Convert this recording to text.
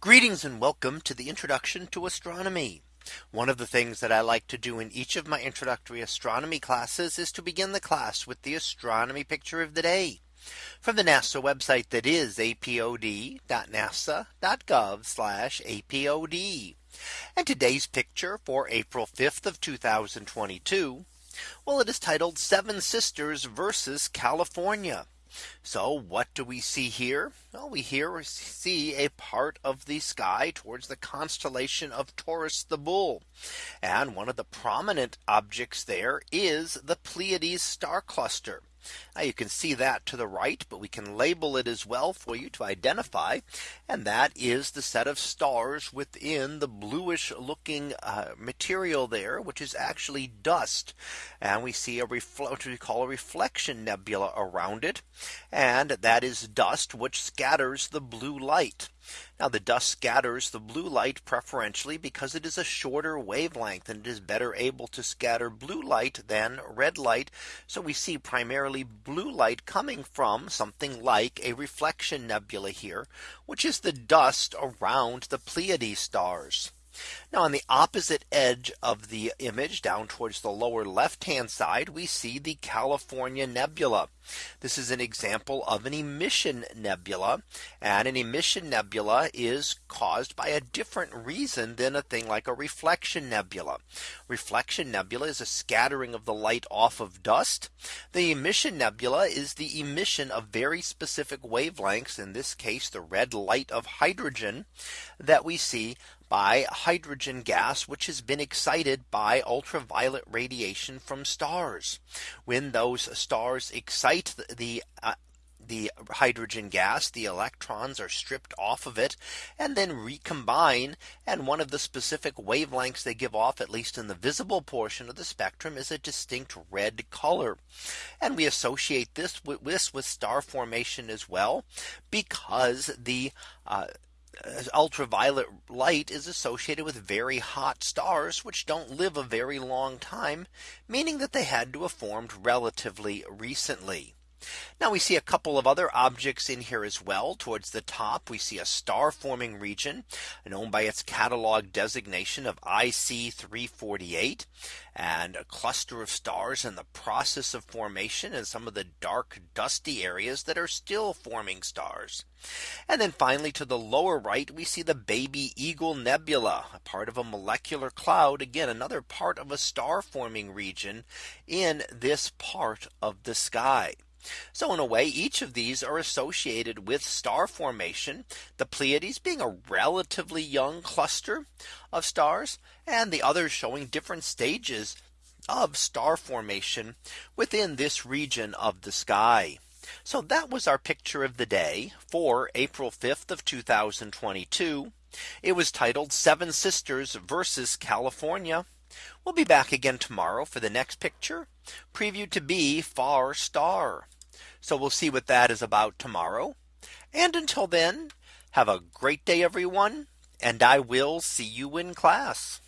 Greetings and welcome to the introduction to astronomy. One of the things that I like to do in each of my introductory astronomy classes is to begin the class with the astronomy picture of the day from the NASA website that is apod.nasa.gov apod. And today's picture for April 5th of 2022. Well, it is titled Seven Sisters versus California. So what do we see here? Well, we here see a part of the sky towards the constellation of Taurus the Bull. And one of the prominent objects there is the Pleiades star cluster. Now you can see that to the right, but we can label it as well for you to identify. And that is the set of stars within the bluish looking uh, material there, which is actually dust. And we see a what we call a reflection nebula around it. And that is dust which scatters the blue light. Now the dust scatters the blue light preferentially because it is a shorter wavelength and it is better able to scatter blue light than red light. So we see primarily blue light coming from something like a reflection nebula here, which is the dust around the Pleiades stars. Now on the opposite edge of the image down towards the lower left hand side, we see the California nebula. This is an example of an emission nebula. And an emission nebula is caused by a different reason than a thing like a reflection nebula. Reflection nebula is a scattering of the light off of dust. The emission nebula is the emission of very specific wavelengths, in this case, the red light of hydrogen that we see by hydrogen gas, which has been excited by ultraviolet radiation from stars. When those stars excite the, the uh, the hydrogen gas, the electrons are stripped off of it and then recombine. And one of the specific wavelengths they give off, at least in the visible portion of the spectrum, is a distinct red color. And we associate this with this with star formation as well, because the uh, Uh, ultraviolet light is associated with very hot stars which don't live a very long time, meaning that they had to have formed relatively recently. Now we see a couple of other objects in here as well. Towards the top, we see a star forming region known by its catalog designation of IC 348 and a cluster of stars in the process of formation and some of the dark dusty areas that are still forming stars. And then finally to the lower right, we see the baby Eagle Nebula, a part of a molecular cloud. Again, another part of a star forming region in this part of the sky. So in a way, each of these are associated with star formation, the Pleiades being a relatively young cluster of stars, and the others showing different stages of star formation within this region of the sky. So that was our picture of the day for April 5th of 2022. It was titled Seven Sisters versus California. We'll be back again tomorrow for the next picture previewed to be far star. So we'll see what that is about tomorrow. And until then, have a great day, everyone. And I will see you in class.